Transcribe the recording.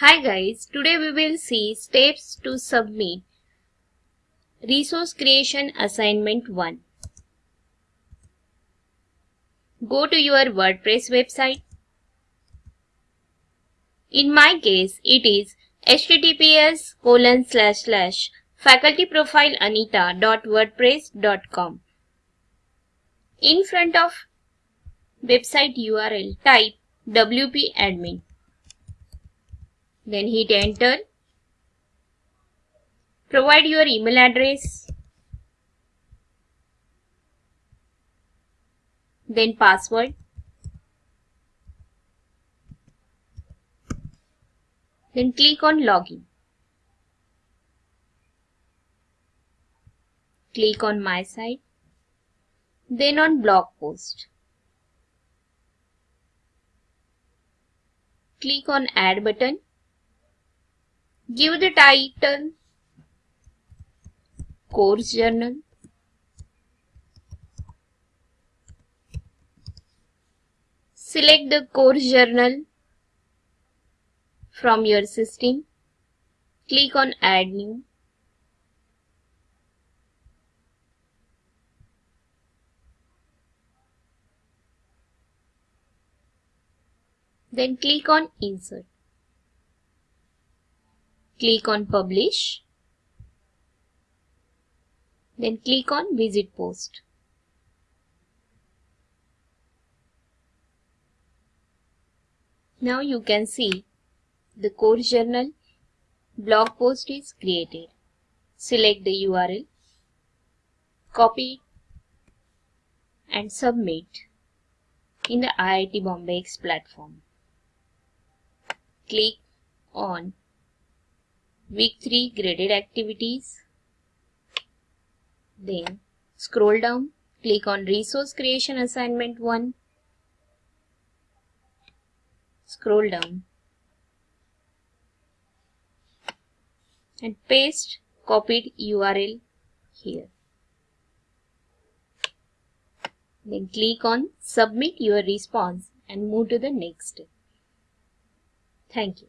Hi guys, today we will see steps to submit Resource Creation Assignment 1. Go to your WordPress website. In my case, it is https colon slash slash facultyprofileanita.wordpress.com. In front of website URL, type wp admin. Then hit enter. Provide your email address. Then password. Then click on login. Click on my site. Then on blog post. Click on add button. Give the title Course Journal. Select the course journal from your system. Click on Add New. Then click on Insert. Click on Publish. Then click on Visit Post. Now you can see the course journal blog post is created. Select the URL, copy and submit in the IIT Bombay X platform. Click on Week 3 graded activities. Then scroll down, click on Resource Creation Assignment 1. Scroll down and paste copied URL here. Then click on Submit your response and move to the next. Thank you.